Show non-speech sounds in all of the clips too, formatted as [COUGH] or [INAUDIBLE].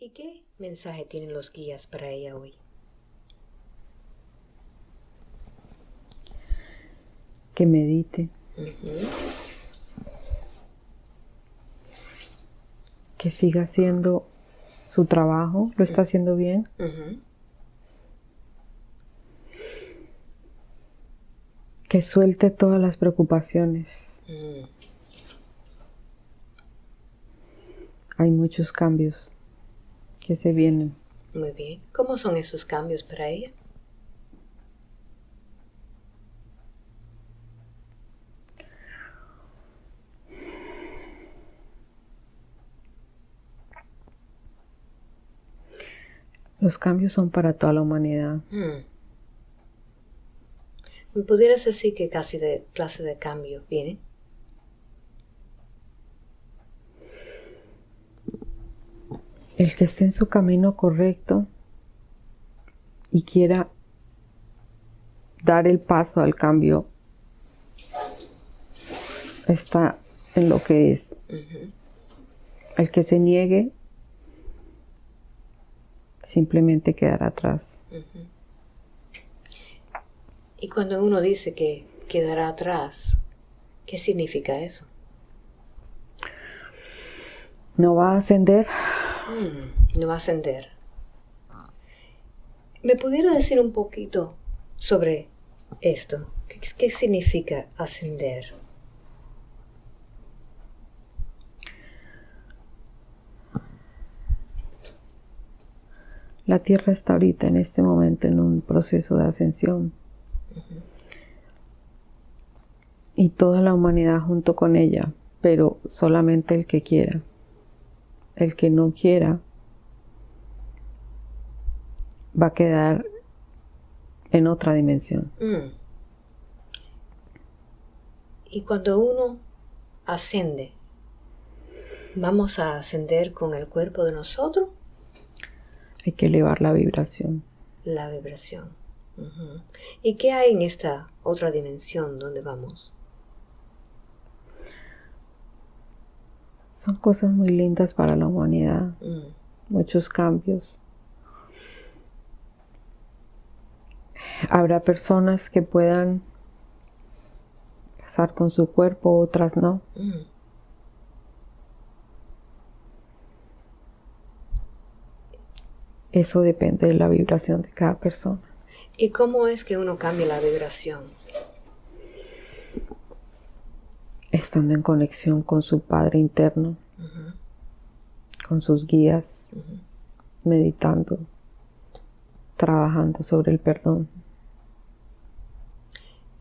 ¿Y qué mensaje tienen los guías para ella hoy? Que medite. Que siga haciendo su trabajo, lo está haciendo bien. Que suelte todas las preocupaciones. Mm. Hay muchos cambios que se vienen. Muy bien. ¿Cómo son esos cambios para ella? Los cambios son para toda la humanidad. Hmm. ¿Me pudieras decir qué casi de clase de cambio viene? El que esté en su camino correcto y quiera dar el paso al cambio está en lo que es. El que se niegue simplemente quedará atrás. Y cuando uno dice que quedará atrás, ¿qué significa eso? No va a ascender Mm, no va a ascender. ¿Me pudiera decir un poquito sobre esto? ¿Qué, significa ascender? La Tierra está ahorita en este momento en un proceso de ascensión. Y toda la humanidad junto con ella, pero solamente el que quiera el que no quiera va a quedar en otra dimensión. Mm. Y cuando uno ascende, ¿vamos a ascender con el cuerpo de nosotros? Hay que elevar la vibración. La vibración. ¿Y qué hay en esta otra dimensión donde vamos? Son cosas muy lindas para la humanidad, mm. muchos cambios. Habrá personas que puedan pasar con su cuerpo, otras no. Mm. Eso depende de la vibración de cada persona. ¿Y cómo es que uno cambia la vibración? Estando en conexión con su Padre interno, con sus guías, meditando, trabajando sobre el perdón.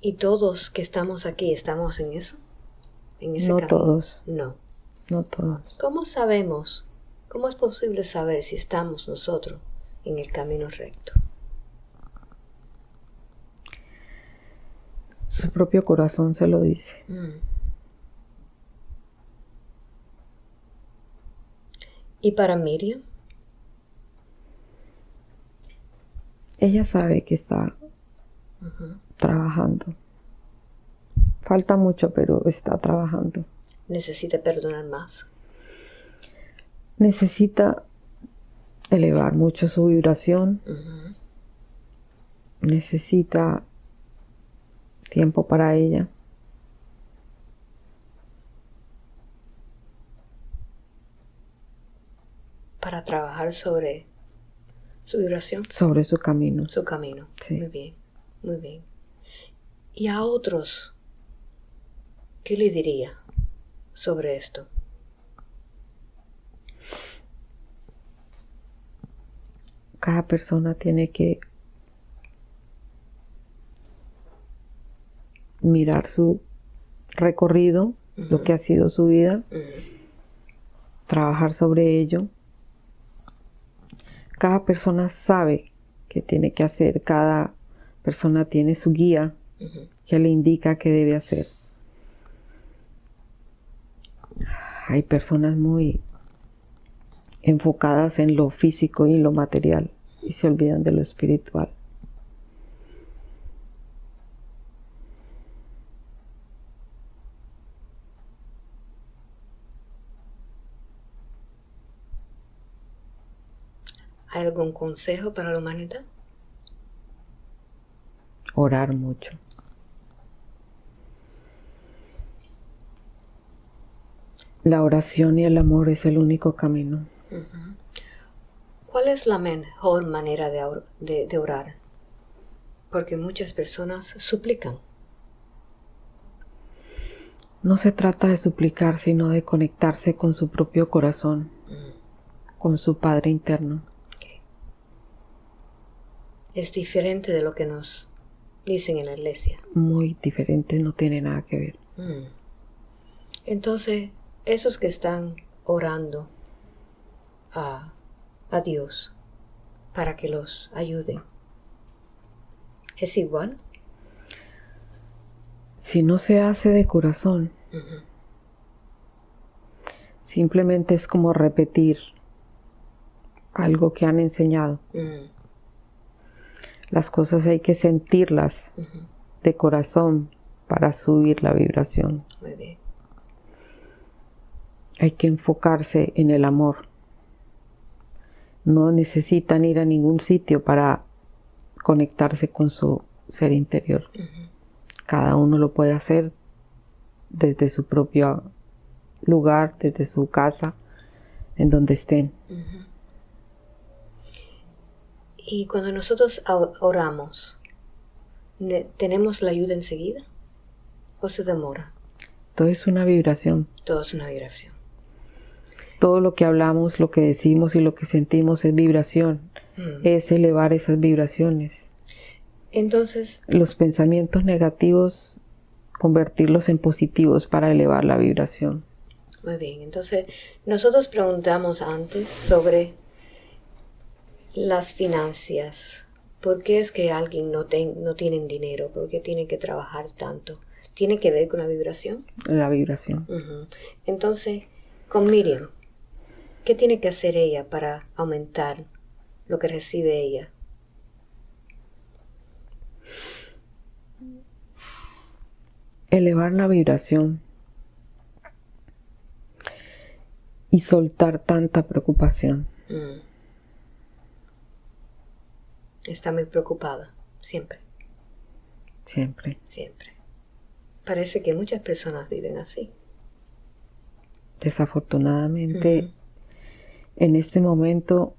¿Y todos que estamos aquí estamos en eso? ¿En ese no todos. No. No todos. ¿Cómo sabemos? ¿Cómo es posible saber si estamos nosotros en el camino recto? Su propio corazón se lo dice. Mm. ¿Y para Miriam? Ella sabe que está trabajando. Falta mucho, pero está trabajando. Necesita perdonar más. Necesita elevar mucho su vibración. Necesita tiempo para ella. Para trabajar sobre su vibración. Sobre su camino. Su camino. Muy bien, muy bien. ¿Y a otros qué le diría sobre esto? Cada persona tiene que mirar su recorrido, lo que ha sido su vida, trabajar sobre ello cada persona sabe qué tiene que hacer, cada persona tiene su guía que le indica qué debe hacer. Hay personas muy enfocadas en lo físico y en lo material y se olvidan de lo espiritual. ¿Hay algún consejo para la humanidad? Orar mucho. La oración y el amor es el único camino. ¿Cuál es la mejor manera de, orar? Porque muchas personas suplican. No se trata de suplicar, sino de conectarse con su propio corazón, con su Padre interno. Es diferente de lo que nos dicen en la iglesia. Muy diferente, no tiene nada que ver. Mm. Entonces, esos que están orando a, Dios para que los ayude, ¿es igual? Si no se hace de corazón, simplemente es como repetir algo que han enseñado. Mm. Las cosas hay que sentirlas de corazón para subir la vibración. Muy bien. Hay que enfocarse en el amor. No necesitan ir a ningún sitio para conectarse con su ser interior. Cada uno lo puede hacer desde su propio lugar, desde su casa, en donde estén. Y cuando nosotros oramos, ¿tenemos la ayuda enseguida? ¿O se demora? Todo es una vibración. Todo es una vibración. Todo lo que hablamos, lo que decimos y lo que sentimos es vibración. Mm. Es elevar esas vibraciones. Entonces. Los pensamientos negativos, convertirlos en positivos para elevar la vibración. Muy bien, entonces nosotros preguntamos antes sobre las finanzas. ¿Por qué es que alguien no, no tiene dinero? ¿Por qué tiene que trabajar tanto? ¿Tiene que ver con la vibración? La vibración. Entonces, con Miriam, ¿qué tiene que hacer ella para aumentar lo que recibe ella? Elevar la vibración y soltar tanta preocupación. Mm. Está muy preocupada, siempre. Siempre. Siempre. Parece que muchas personas viven así. Desafortunadamente, en este momento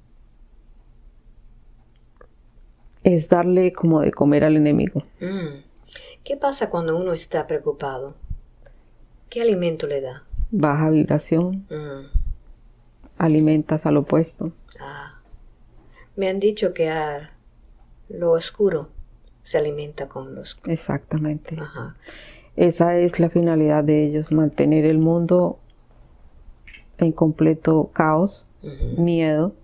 es darle como de comer al enemigo. Mm. ¿Qué pasa cuando uno está preocupado? ¿Qué alimento le da? Baja vibración. Mm. Alimentas al opuesto. Ah. Me han dicho que a lo oscuro se alimenta con los... Exactamente. Esa es la finalidad de ellos, mantener el mundo en completo caos, miedo,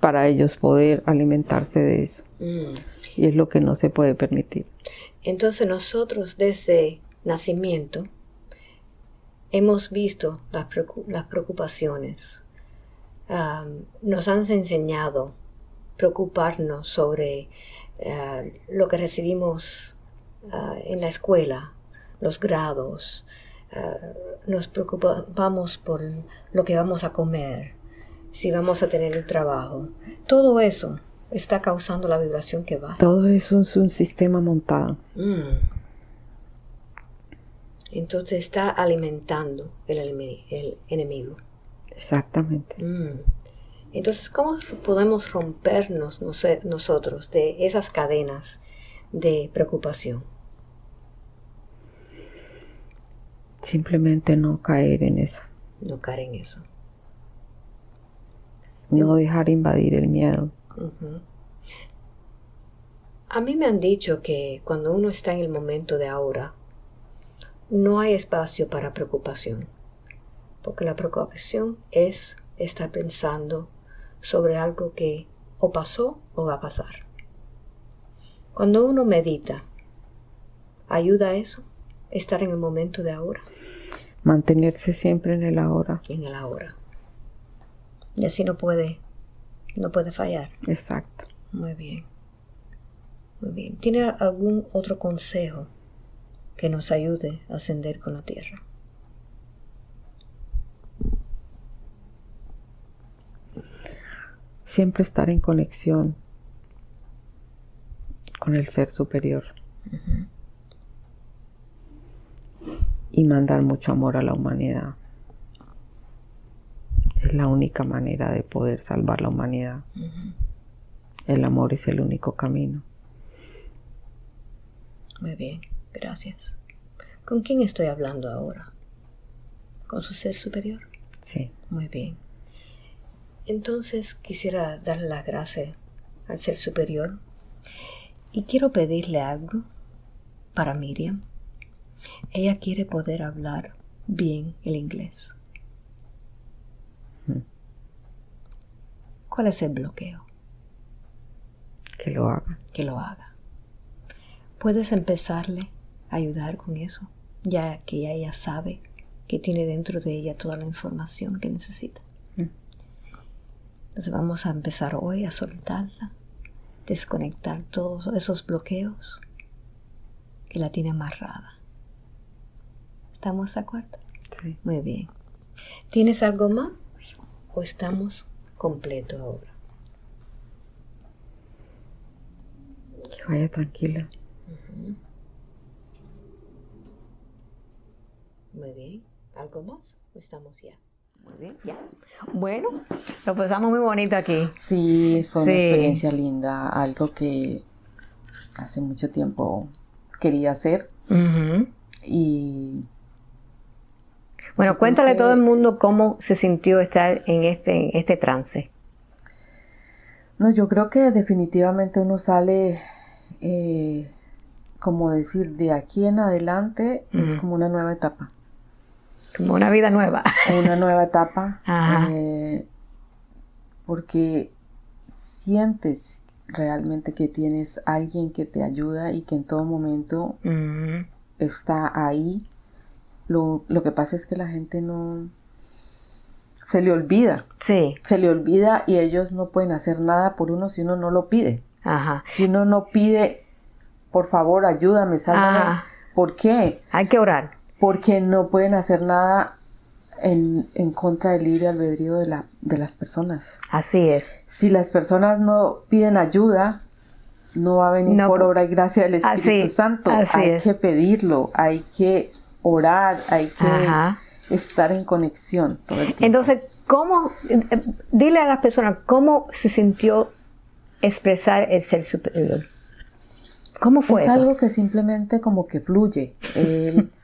para ellos poder alimentarse de eso. Mm. Y es lo que no se puede permitir. Entonces nosotros desde nacimiento hemos visto las, preocupaciones. nos han enseñado preocuparnos sobre eh, lo que recibimos eh, en la escuela, los grados, eh, nos preocupamos por lo que vamos a comer, si vamos a tener el trabajo. Todo eso está causando la vibración que va. Todo eso es un sistema montado. Mm. Entonces está alimentando el, enemigo. Exactamente. Mm. Entonces, ¿cómo podemos rompernos nosotros de esas cadenas de preocupación? Simplemente no caer en eso. No caer en eso. No dejar invadir el miedo. A mí me han dicho que cuando uno está en el momento de ahora, no hay espacio para preocupación, porque la preocupación es estar pensando sobre algo que o pasó o va a pasar. Cuando uno medita, ¿ayuda a eso? Estar en el momento de ahora. Mantenerse siempre en el ahora. En el ahora. Y así no puede, no puede fallar. Exacto. Muy bien. Muy bien. ¿Tiene algún otro consejo que nos ayude a ascender con la tierra? Siempre estar en conexión con el ser superior. Y mandar mucho amor a la humanidad. Es la única manera de poder salvar la humanidad. El amor es el único camino. Muy bien, gracias. ¿Con quién estoy hablando ahora? ¿Con su ser superior? Sí. Muy bien. Entonces quisiera darle las gracias al ser superior y quiero pedirle algo para Miriam. Ella quiere poder hablar bien el inglés. Mm. ¿Cuál es el bloqueo? Que lo haga. Que lo haga. ¿Puedes empezarle a ayudar con eso? Ya que ella sabe que tiene dentro de ella toda la información que necesita. Entonces vamos a empezar hoy a soltarla, desconectar todos esos bloqueos que la tiene amarrada. ¿Estamos de acuerdo? Sí. Muy bien. ¿Tienes algo más? ¿O estamos completos ahora? Que vaya tranquila. Muy bien. ¿Algo más? ¿O estamos ya? Muy bien, ya. Bueno, lo pasamos muy bonito aquí. Sí, fue una experiencia linda, algo que hace mucho tiempo quería hacer y Bueno, cuéntale a todo el mundo cómo se sintió estar en este, en este trance. no, yo creo que definitivamente uno sale, eh, como decir, de aquí en adelante es como una nueva etapa, Como una vida nueva. [LAUGHS] una nueva etapa, Ajá. eh, porque sientes realmente que tienes alguien que te ayuda y que en todo momento Ujú. está ahí. Lo, lo que pasa es que la gente no se le olvida, Sí, se le olvida y ellos no pueden hacer nada por uno si uno no lo pide. ajá. Si uno no pide, por favor, ayúdame, sálvame. Ajá. ¿Por qué? Hay que orar. Porque no pueden hacer nada en, en contra del libre albedrío de, la, de las personas. Así es. Si las personas no piden ayuda, no va a venir No, por obra y gracia del así- Espíritu Santo. así hay es. que pedirlo, hay que orar, hay que Ajá. estar en conexión todo el tiempo. Entonces, ¿cómo? eh, eh, Dile a las personas cómo se sintió expresar el ser superior. ¿Cómo fue es eso? algo que simplemente como que fluye. El- [LAUGHS]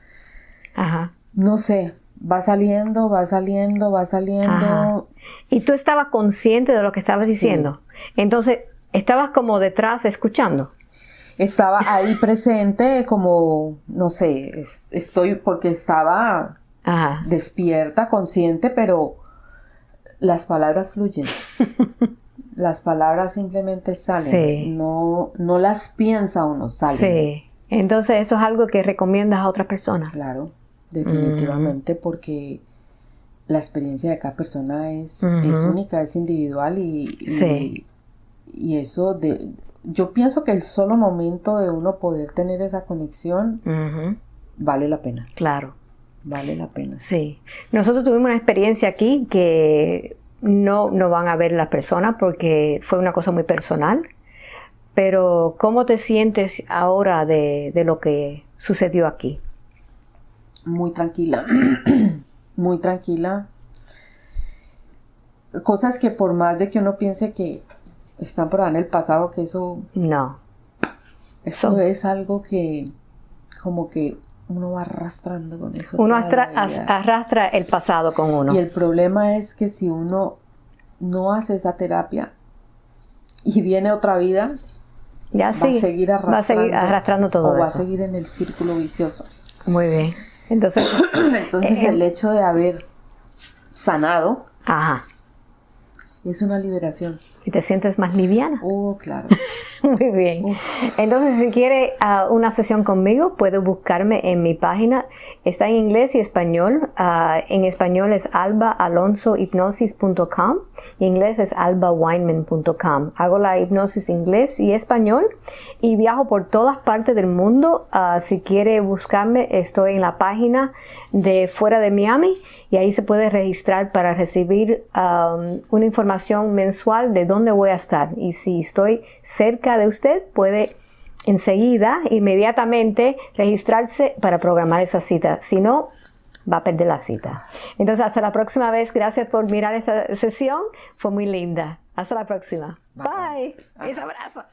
Ajá. no sé, va saliendo, va saliendo, va saliendo. Ajá. Y tú estabas consciente de lo que estabas diciendo. Entonces, estabas como detrás escuchando. Estaba ahí presente como, no sé, es- estoy porque estaba Ajá. despierta, consciente, pero las palabras fluyen. [LAUGHS] las palabras simplemente salen. Sí. No, no las piensa uno, salen. Sí. Entonces, eso es algo que recomiendas a otras personas. Claro, definitivamente, porque la experiencia de cada persona es, es única, es individual y, y, Sí. y eso de... Yo pienso que el solo momento de uno poder tener esa conexión vale la pena, Claro. vale la pena. Sí. Nosotros tuvimos una experiencia aquí que no, no van a ver las personas porque fue una cosa muy personal. Pero, ¿cómo te sientes ahora de, de lo que sucedió aquí? Muy tranquila, [CLEARS THROAT] muy tranquila. Cosas que por más de que uno piense que están por ahí en el pasado, que eso, No. eso Son- es algo que como que uno va arrastrando con eso. Uno astra- arrastra el pasado con uno. Y el problema es que si uno no hace esa terapia y viene otra vida, Ya va sí. a seguir va a arrastrando, seguir arrastrando todo o va a seguir en el círculo vicioso. Muy bien. Entonces, [COUGHS] Entonces el hecho de haber sanado ajá. es una liberación. Y te sientes más liviana. Oh, claro. [LAUGHS] [LAUGHS] Muy bien. Entonces, si quiere ah, una sesión conmigo, puede buscarme en mi página. Está en inglés y español. Ah, en español es albaalonsohipnosis.com y en inglés es albaweinman.com. Hago la hipnosis inglés y español y viajo por todas partes del mundo. Ah, si quiere buscarme, estoy en la página de Fuera de Miami y ahí se puede registrar para recibir una información mensual de dónde voy a estar. Y si estoy cerca de usted, puede enseguida, inmediatamente, registrarse para programar esa cita. Si no, va a perder la cita. Entonces, hasta la próxima vez. Gracias por mirar esta sesión. Fue muy linda. Hasta la próxima. Bye. Bye. abrazo.